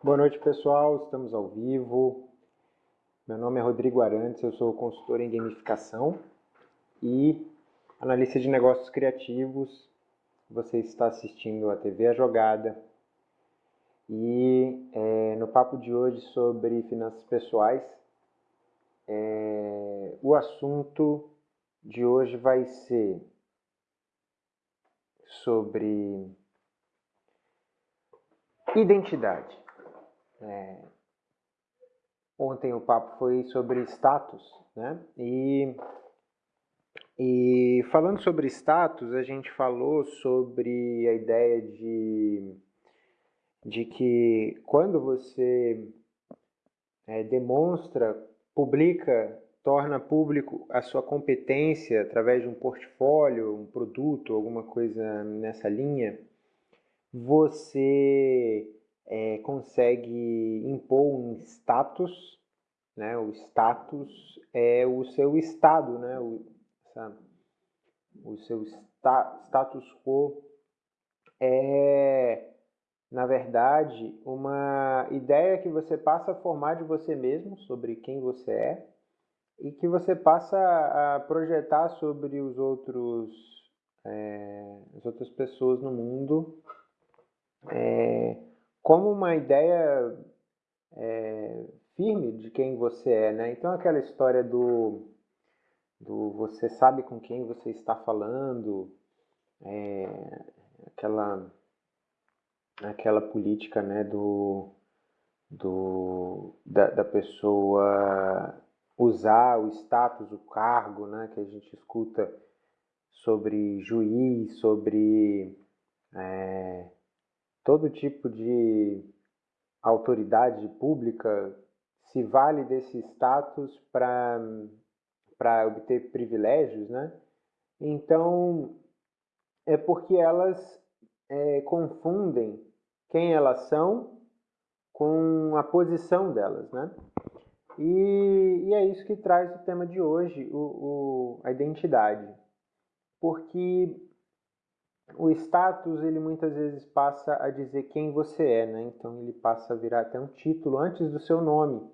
Boa noite, pessoal. Estamos ao vivo. Meu nome é Rodrigo Arantes, eu sou consultor em gamificação e analista de negócios criativos. Você está assistindo a TV A Jogada. E é, no papo de hoje sobre finanças pessoais, é, o assunto de hoje vai ser sobre identidade. É, ontem o papo foi sobre status, né? E, e falando sobre status, a gente falou sobre a ideia de, de que quando você é, demonstra, publica, torna público a sua competência através de um portfólio, um produto, alguma coisa nessa linha, você é, consegue impor um status, né? O status é o seu estado, né? O, o seu sta, status quo é, na verdade, uma ideia que você passa a formar de você mesmo, sobre quem você é, e que você passa a projetar sobre os outros, é, as outras pessoas no mundo. É, como uma ideia é, firme de quem você é, né? Então aquela história do, do você sabe com quem você está falando, é, aquela aquela política, né, do, do da, da pessoa usar o status, o cargo, né, que a gente escuta sobre juiz, sobre é, todo tipo de autoridade pública se vale desse status para obter privilégios, né? Então, é porque elas é, confundem quem elas são com a posição delas, né? E, e, é isso que traz o tema de hoje, o, o, a identidade. Porque o status ele muitas vezes passa a dizer quem você é, né? Então ele passa a virar até um título antes do seu nome,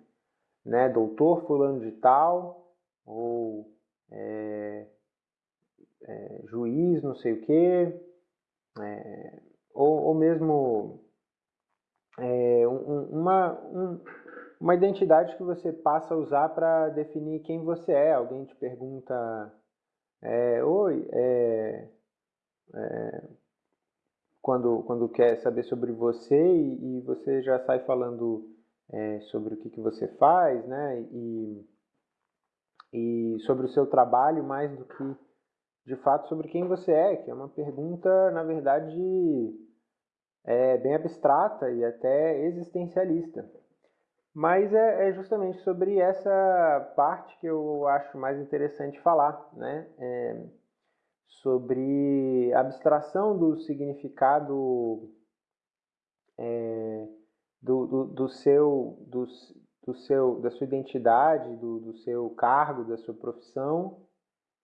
né? Doutor fulano de tal ou é, é, juiz não sei o que, é, ou, ou, mesmo é, um, uma, um, uma identidade que você passa a usar para definir quem você é. Alguém te pergunta, é, oi, é, é, quando, quando quer saber sobre você e, e você já sai falando é, sobre o que, que você faz, né? E, e sobre o seu trabalho mais do que de fato sobre quem você é, que é uma pergunta, na verdade, é, bem abstrata e até existencialista. Mas é, é, justamente sobre essa parte que eu acho mais interessante falar, né? É, sobre abstração do significado é, do, do, do, seu, do, do, seu, da sua identidade, do, do seu cargo, da sua profissão.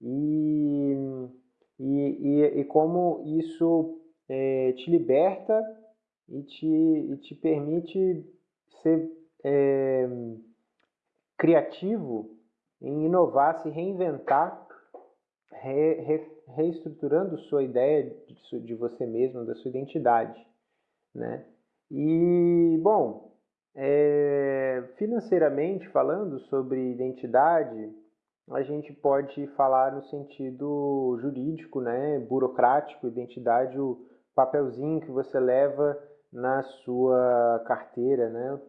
E, e, e, e como isso é, te liberta e te, e te permite ser é, criativo em inovar, se reinventar, re, re, reestruturando sua ideia de, de, você mesmo, da sua identidade, né? E bom, é, financeiramente falando sobre identidade, a gente pode falar no sentido jurídico, né, burocrático, identidade, o papelzinho que você leva na sua carteira, né,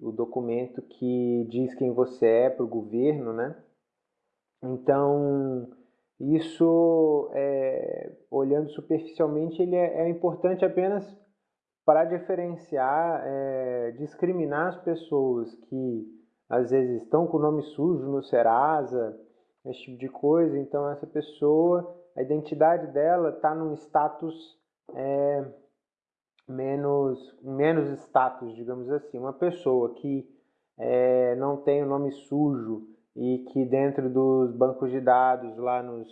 o documento que diz quem você é para o governo, né. Então, isso, é, olhando superficialmente, ele é, é, importante apenas para diferenciar, é, discriminar as pessoas que às vezes estão com o nome sujo no Serasa, esse tipo de coisa. Então, essa pessoa, a identidade dela está num status é, menos, menos status, digamos assim. Uma pessoa que é, não tem o nome sujo e que dentro dos bancos de dados, lá nos,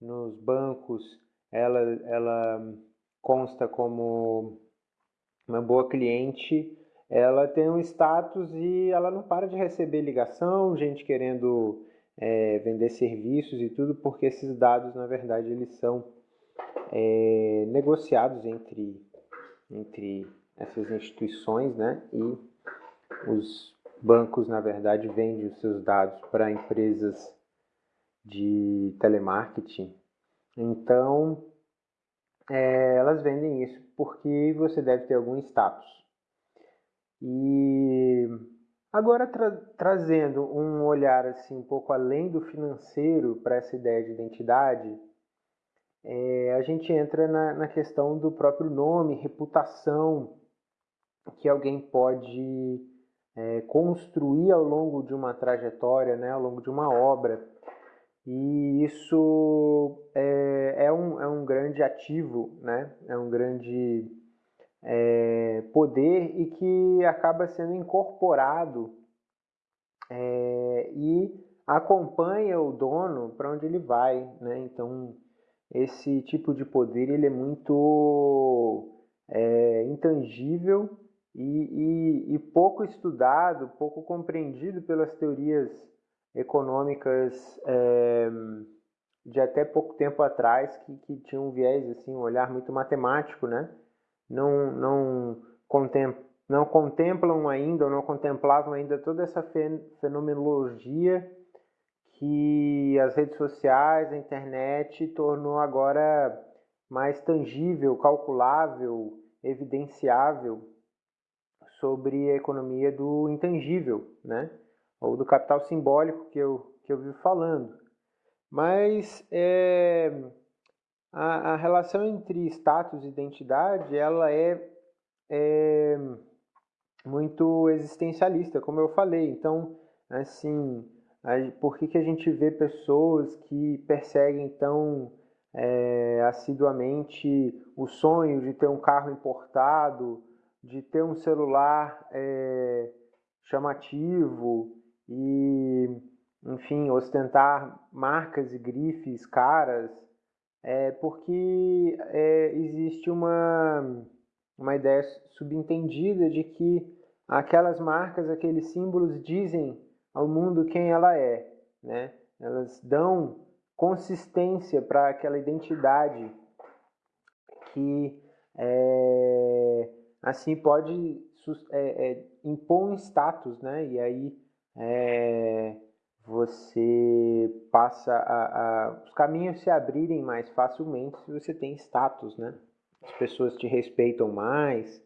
nos bancos, ela, ela consta como uma boa cliente, ela tem um status e ela não para de receber ligação, gente querendo é, vender serviços e tudo, porque esses dados, na verdade, eles são é, negociados entre, entre essas instituições, né? E os bancos, na verdade, vendem os seus dados para empresas de telemarketing. Então, é, elas vendem isso porque você deve ter algum status. E agora tra trazendo um olhar assim um pouco além do financeiro para essa ideia de identidade, é, a gente entra na, na questão do próprio nome, reputação que alguém pode é, construir ao longo de uma trajetória, né, ao longo de uma obra. E isso é, é, um, é um grande ativo, né? é um grande é, poder e que acaba sendo incorporado é, e acompanha o dono para onde ele vai. Né? Então, esse tipo de poder ele é muito é, intangível e, e, e pouco estudado, pouco compreendido pelas teorias econômicas é, de até pouco tempo atrás que, que tinham um viés, assim, um olhar muito matemático, né? Não, não, contem, não contemplam ainda, ou não contemplavam ainda toda essa fenomenologia que as redes sociais, a internet tornou agora mais tangível, calculável, evidenciável sobre a economia do intangível, né? ou do capital simbólico que eu, que eu vivo falando. Mas é, a, a, relação entre status e identidade ela é, é muito existencialista, como eu falei. Então, assim, por que, que a gente vê pessoas que perseguem tão é, assiduamente o sonho de ter um carro importado, de ter um celular é, chamativo, e, enfim, ostentar marcas e grifes caras, é porque é, existe uma, uma ideia subentendida de que aquelas marcas, aqueles símbolos dizem ao mundo quem ela é, né? Elas dão consistência para aquela identidade que é, assim pode é, é, impor um status, né? E aí é, você passa a, a, os caminhos se abrirem mais facilmente se você tem status, né? As pessoas te respeitam mais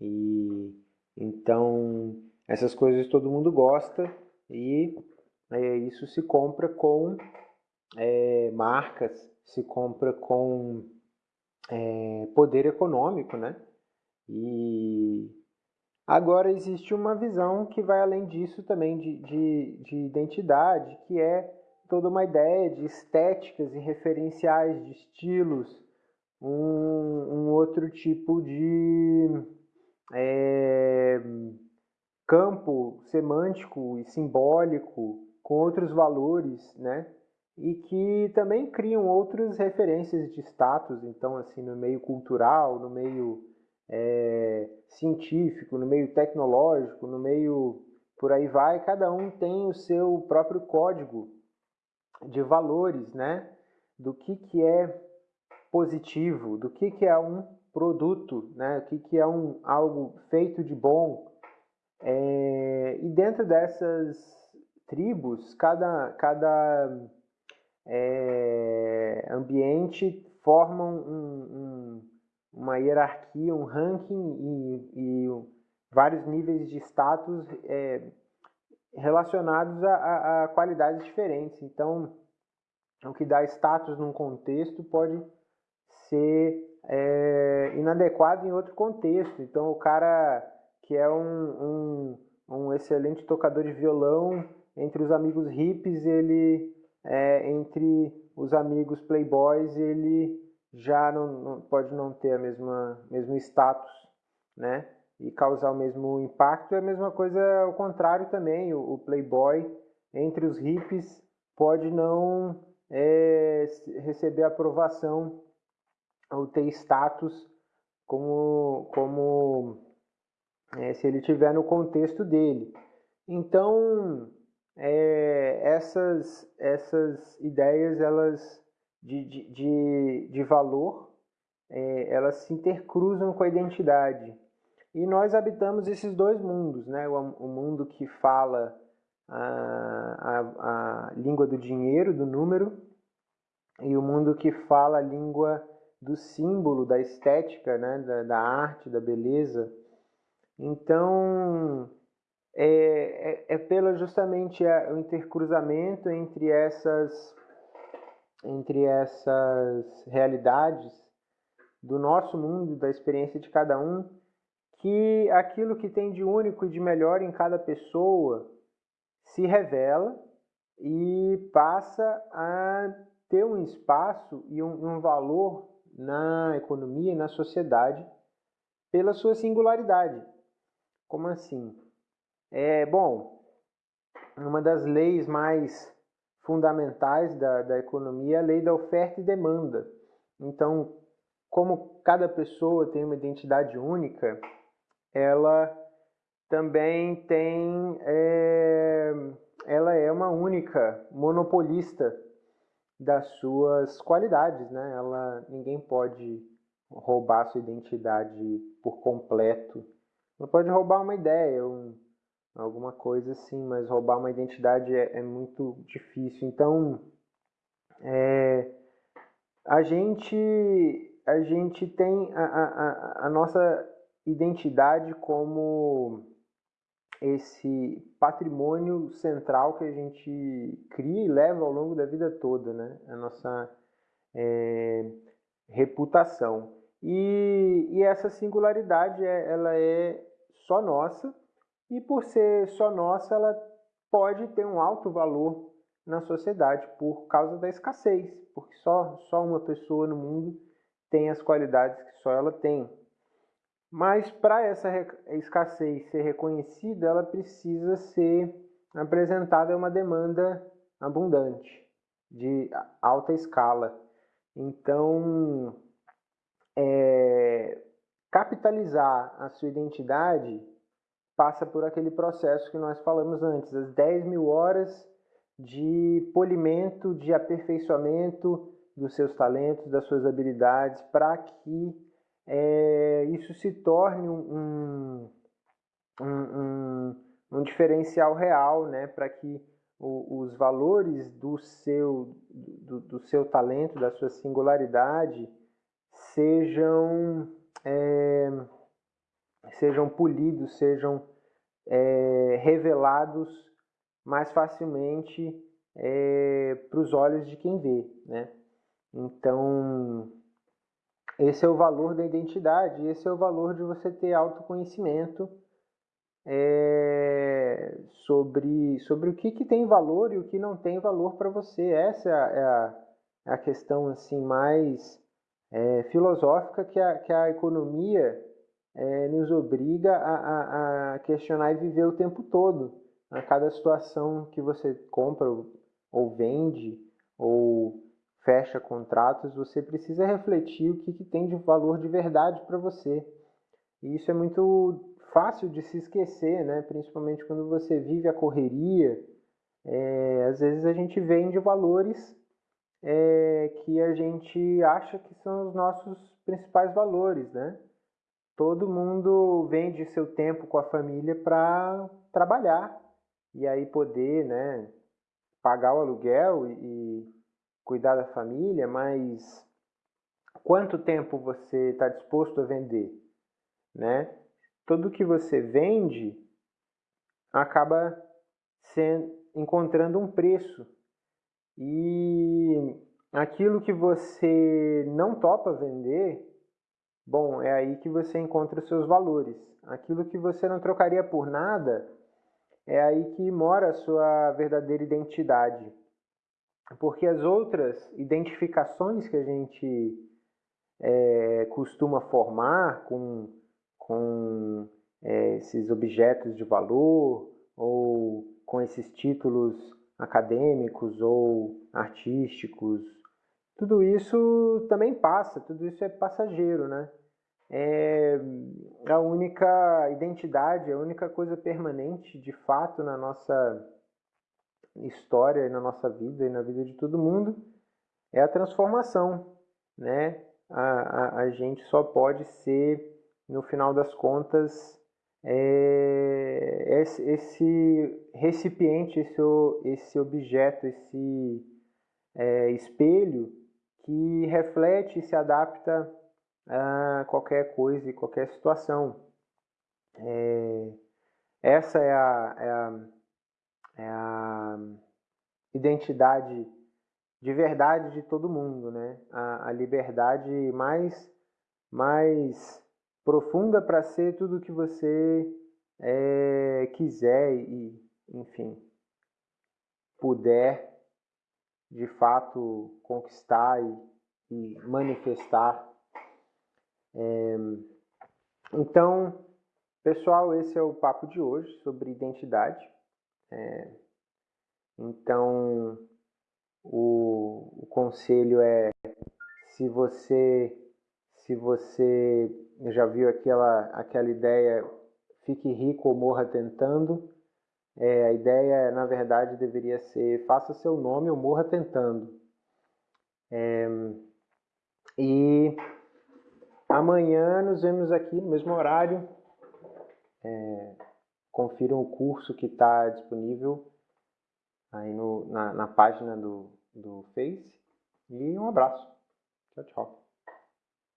e então essas coisas todo mundo gosta e é, isso se compra com é, marcas, se compra com é, poder econômico, né? E Agora, existe uma visão que vai além disso também de, de, de identidade, que é toda uma ideia de estéticas e referenciais de estilos, um, um outro tipo de é, campo semântico e simbólico com outros valores, né? E que também criam outras referências de status, então assim no meio cultural, no meio é, científico, no meio tecnológico, no meio por aí vai, cada um tem o seu próprio código de valores, né? Do que, que é positivo, do que, que é um produto, né? O que, que é um, algo feito de bom. É, e dentro dessas tribos, cada, cada é, ambiente forma um, um uma hierarquia, um ranking e, e vários níveis de status é, relacionados a, a, a, qualidades diferentes. Então, o que dá status num contexto pode ser é, inadequado em outro contexto. Então, o cara que é um, um, um excelente tocador de violão, entre os amigos hippies, ele, é, entre os amigos playboys, ele já não, não, pode não ter a mesma mesmo status, né? E causar o mesmo impacto. É a mesma coisa ao contrário também. O, o playboy entre os hippies pode não é, receber aprovação ou ter status como, como é, se ele tiver no contexto dele. Então, é, essas, essas ideias elas de, de, de, valor é, elas se intercruzam com a identidade. E nós habitamos esses dois mundos, né? o, o mundo que fala a, a, a língua do dinheiro, do número, e o mundo que fala a língua do símbolo, da estética, né? da, da arte, da beleza. Então, é, é, é pela justamente o intercruzamento entre essas, entre essas realidades do nosso mundo, da experiência de cada um, que aquilo que tem de único e de melhor em cada pessoa se revela e passa a ter um espaço e um, um valor na economia e na sociedade pela sua singularidade. Como assim? É, bom, uma das leis mais fundamentais da, da economia a lei da oferta e demanda. Então, como cada pessoa tem uma identidade única, ela também tem, é, ela é uma única monopolista das suas qualidades, né? Ela, ninguém pode roubar sua identidade por completo. Não pode roubar uma ideia, um, alguma coisa assim, mas roubar uma identidade é, é muito difícil. Então, é, a gente a gente tem a, a, a nossa identidade como esse patrimônio central que a gente cria e leva ao longo da vida toda, né? A nossa é, reputação. E, e, essa singularidade, é, ela é só nossa e por ser só nossa, ela pode ter um alto valor na sociedade por causa da escassez, porque só, só uma pessoa no mundo tem as qualidades que só ela tem. Mas para essa escassez ser reconhecida, ela precisa ser apresentada uma demanda abundante, de alta escala. Então, é, capitalizar a sua identidade passa por aquele processo que nós falamos antes, as 10 mil horas de polimento, de aperfeiçoamento dos seus talentos, das suas habilidades, para que é, isso se torne um, um, um, um diferencial real, né, para que o, os valores do seu, do, do, seu talento, da sua singularidade, sejam, é, sejam polidos, sejam é, revelados mais facilmente é, para os olhos de quem vê, né? Então, esse é o valor da identidade, esse é o valor de você ter autoconhecimento é, sobre, sobre o que, que tem valor e o que não tem valor para você. Essa é a, é a, é a, questão assim mais é, filosófica que a, que a economia é, nos obriga a, a, a, questionar e viver o tempo todo. A cada situação que você compra ou vende ou fecha contratos, você precisa refletir o que, que tem de valor de verdade para você. E isso é muito fácil de se esquecer, né? principalmente quando você vive a correria. É, às vezes a gente vende valores é, que a gente acha que são os nossos principais valores. Né? Todo mundo vende seu tempo com a família para trabalhar e aí poder né, pagar o aluguel e, cuidar da família, mas quanto tempo você está disposto a vender, né? Tudo que você vende acaba sendo, encontrando um preço e aquilo que você não topa vender, bom, é aí que você encontra os seus valores. Aquilo que você não trocaria por nada, é aí que mora a sua verdadeira identidade porque as outras identificações que a gente é, costuma formar com, com é, esses objetos de valor ou com esses títulos acadêmicos ou artísticos, tudo isso também passa, tudo isso é passageiro, né? é a única identidade, a única coisa permanente de fato na nossa história na nossa vida e na vida de todo mundo é a transformação, né? A, a, a gente só pode ser, no final das contas, é, esse, esse, recipiente, esse, esse objeto, esse é, espelho que reflete e se adapta a qualquer coisa e qualquer situação. É, essa é a, é a, é a identidade de verdade de todo mundo, né? A, a liberdade mais, mais profunda para ser tudo que você é, quiser e, enfim, puder de fato conquistar e, e manifestar. É, então, pessoal, esse é o papo de hoje sobre identidade. É, então, o, o conselho é se você se você já viu aquela aquela ideia fique rico ou morra tentando é, a ideia na verdade deveria ser faça seu nome ou morra tentando é, e amanhã nos vemos aqui no mesmo horário é, confiram o curso que está disponível aí no, na, na página do, do Face. E um abraço. Tchau, tchau.